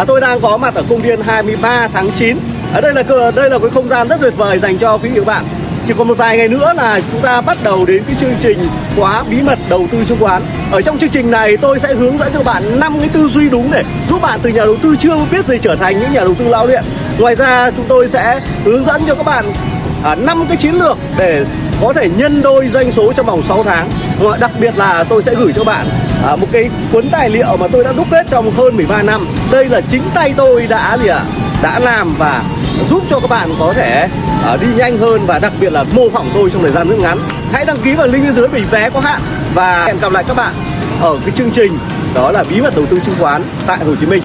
à, tôi đang có mặt ở công viên 23 tháng 9 ở đây là đây là cái không gian rất tuyệt vời dành cho quý vị và các bạn. Chỉ còn một vài ngày nữa là chúng ta bắt đầu đến cái chương trình khóa bí mật đầu tư chứng khoán. Ở trong chương trình này tôi sẽ hướng dẫn cho bạn năm cái tư duy đúng để giúp bạn từ nhà đầu tư chưa biết gì trở thành những nhà đầu tư lão luyện. Ngoài ra chúng tôi sẽ hướng dẫn cho các bạn à, năm cái chiến lược để có thể nhân đôi doanh số trong vòng 6 tháng. Ngoài- đặc biệt là tôi sẽ gửi cho bạn à, một cái cuốn tài liệu mà tôi đã đúc kết trong hơn 13 năm. Đây là chính tay tôi đã gì ạ đã làm và giúp cho các bạn có thể à, đi nhanh hơn và đặc biệt là mô phỏng tôi trong thời gian rất ngắn. Hãy đăng ký vào link bên dưới vì vé có hạn. Và hẹn gặp lại các bạn ở cái chương trình đó là bí mật đầu tư chứng khoán tại Hồ Chí Minh.